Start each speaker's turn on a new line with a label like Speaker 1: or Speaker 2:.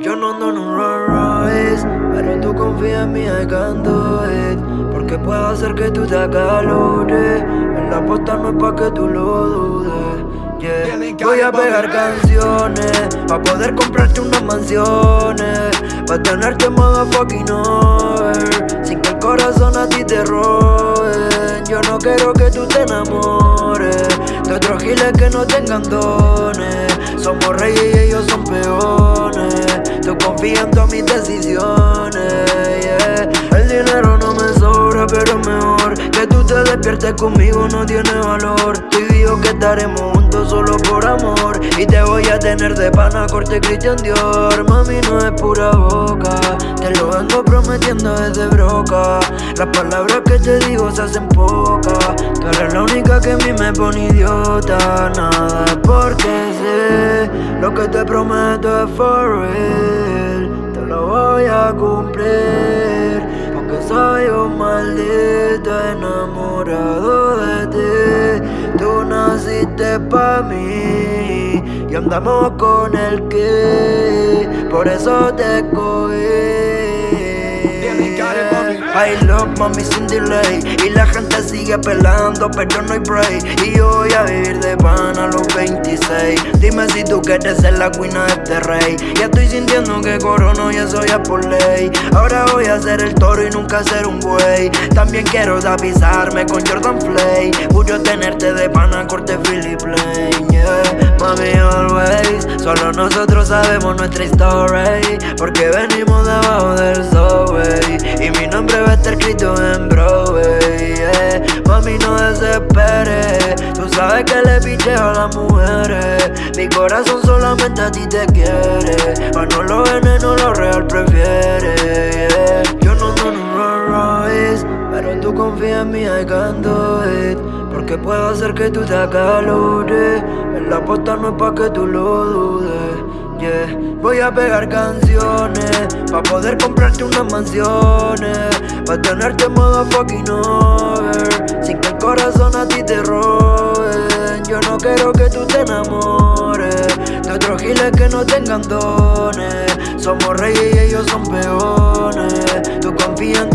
Speaker 1: Yo no ando en un Rolls Royce, pero tú confías en mí, I can do it. Porque puedo hacer que tú te acalores. En la posta no es pa' que tú lo dudes. Yeah. Voy a pegar canciones Pa' poder comprarte unas mansiones Pa' tenerte modo fucking over Sin que el corazón a ti te robe Yo no quiero que tú te enamores De otros giles que no tengan dones Todas mis decisiones yeah. El dinero no me sobra pero mejor Que tú te despiertes conmigo no tiene valor. Tú digo que estaremos juntos solo por amor. Y te voy a tener de pana corte Christian Dior. Mami no es pura boca Te lo vengo prometiendo desde broca. Las palabras que te digo se hacen pocas Tú eres la única que a mí me pone idiota. Nada porque sé Lo que te prometo es for real enamorado de ti. Tú naciste pa' mí y andamos con el que Por eso te cogí I love mami sin delay Y la gente sigue pelando pero no hay break. Y yo voy a vivir de pan a los 26 Dime si tú quieres ser la queen de este rey. Ya estoy sintiendo que corono y eso ya por ley. Ahora voy a ser el toro y nunca ser un buey. También quiero avisarme con Jordan Flay. Mucho tenerte de pana corte Philip Lane yeah. Mami always Solo nosotros sabemos nuestra story Porque venimos debajo del subway Y mi nombre va a estar escrito en Broadway yeah. Mami no desesperes Tú sabes que le picheo a las mujeres Mi corazón solamente a ti te quiere Mas no lo veneno, lo real prefiere. Yo no en un Rolls Pero tú confías en mí, I can Porque puedo hacer que tú te acalores En la posta no es pa' que tú lo dudes Yeah. Voy a pegar canciones Pa' poder comprarte unas mansiones. Pa' tenerte en modo fucking over Sin que el corazón a ti te robe. Yo no quiero que tú te enamores De otros giles que no tengan dones. Somos reyes y ellos son peones. Tú confías en